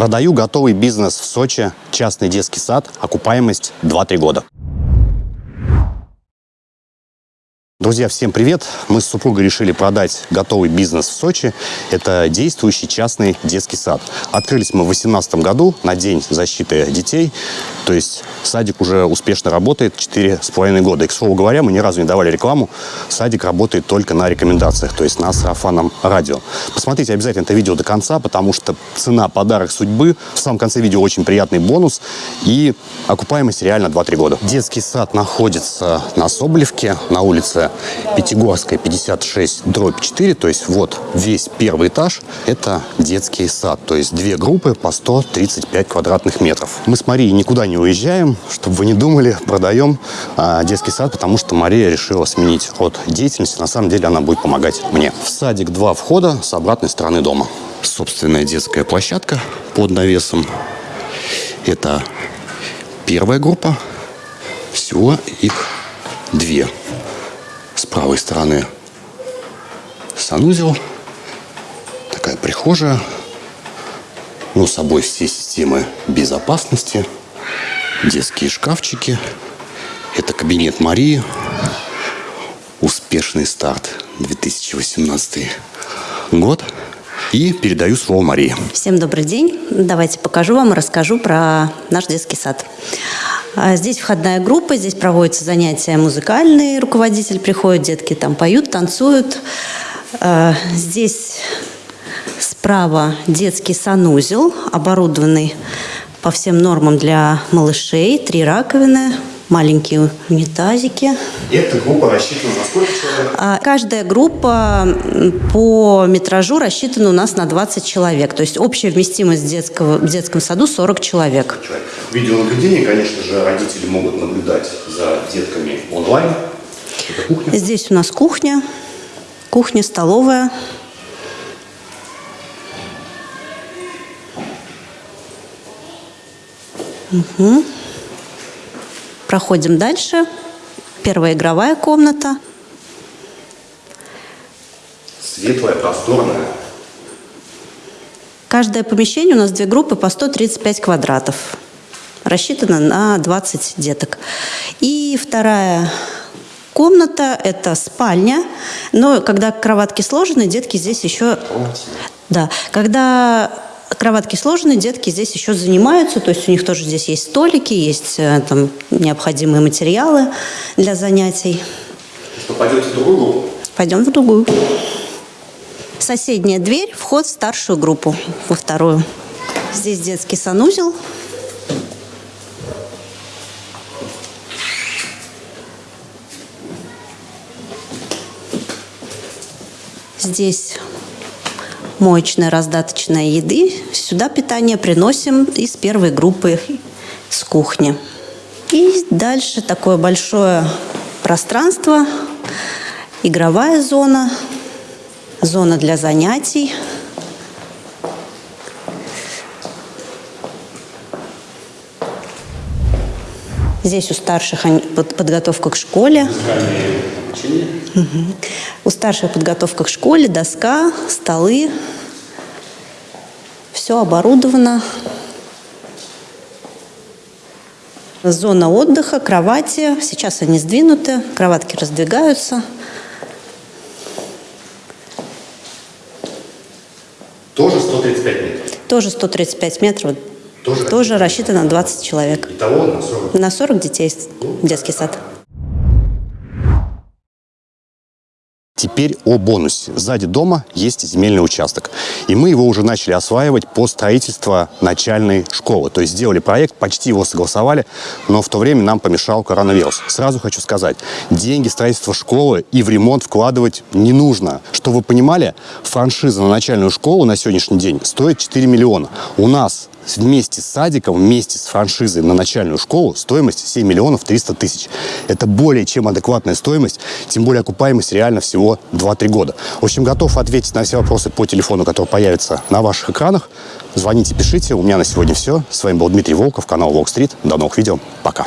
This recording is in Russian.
Продаю готовый бизнес в Сочи, частный детский сад, окупаемость 2-3 года. Друзья, всем привет! Мы с супругой решили продать готовый бизнес в Сочи. Это действующий частный детский сад. Открылись мы в 2018 году на День защиты детей. То есть садик уже успешно работает 4,5 года. И, к слову говоря, мы ни разу не давали рекламу. Садик работает только на рекомендациях, то есть на сарафанном радио. Посмотрите обязательно это видео до конца, потому что цена подарок судьбы. В самом конце видео очень приятный бонус. И окупаемость реально 2-3 года. Детский сад находится на Соболевке, на улице Пятигорская, 56, дробь 4. То есть вот весь первый этаж – это детский сад. То есть две группы по 135 квадратных метров. Мы с Марией никуда не уезжаем, чтобы вы не думали, продаем а, детский сад, потому что Мария решила сменить род деятельности. На самом деле она будет помогать мне. В садик два входа с обратной стороны дома. Собственная детская площадка под навесом. Это первая группа. Всего их две с правой стороны санузел, такая прихожая, ну, с собой все системы безопасности, детские шкафчики, это кабинет Марии, успешный старт 2018 год. И передаю слово Марии. Всем добрый день. Давайте покажу вам и расскажу про наш детский сад. А здесь входная группа, здесь проводятся занятия музыкальные, руководитель приходит, детки там поют, танцуют. А, здесь справа детский санузел, оборудованный по всем нормам для малышей, три раковины, маленькие унитазики. Эта группа рассчитана на сколько человек? А, каждая группа по метражу рассчитана у нас на 20 человек. То есть общая вместимость детского, в детском саду 40 человек. человек. Видеонаблюдение, конечно же, родители могут наблюдать за детками онлайн. Это кухня. Здесь у нас кухня, кухня, столовая. Угу. Проходим дальше. Первая игровая комната. Светлая, просторная. Каждое помещение у нас две группы по 135 квадратов. Рассчитано на 20 деток. И вторая комната – это спальня. Но когда кроватки сложены, детки здесь еще… Да. Когда кроватки сложены, детки здесь еще занимаются, то есть у них тоже здесь есть столики, есть э, там необходимые материалы для занятий. Что, пойдете в другую группу? Пойдем в другую. Соседняя дверь, вход в старшую группу, во вторую. Здесь детский санузел. Здесь моечная раздаточная еды. Сюда питание приносим из первой группы с кухни. И дальше такое большое пространство, игровая зона, зона для занятий. Здесь у старших подготовка к школе. Угу. У старших подготовка к школе, доска, столы. Все оборудовано. Зона отдыха, кровати. Сейчас они сдвинуты, кроватки раздвигаются. Тоже 135 метров? Тоже 135 метров. Тоже, Тоже рассчитано на 20 человек. Итого на 40? На 40 детей ну, детский сад. Теперь о бонусе. Сзади дома есть земельный участок. И мы его уже начали осваивать по строительству начальной школы. То есть сделали проект, почти его согласовали, но в то время нам помешал коронавирус. Сразу хочу сказать, деньги строительства школы и в ремонт вкладывать не нужно. Что вы понимали, франшиза на начальную школу на сегодняшний день стоит 4 миллиона. У нас вместе с садиком, вместе с франшизой на начальную школу стоимость 7 миллионов 300 тысяч. Это более чем адекватная стоимость, тем более окупаемость реально всего 2-3 года. В общем, готов ответить на все вопросы по телефону, который появится на ваших экранах. Звоните, пишите. У меня на сегодня все. С вами был Дмитрий Волков, канал Волк Стрит. До новых видео. Пока.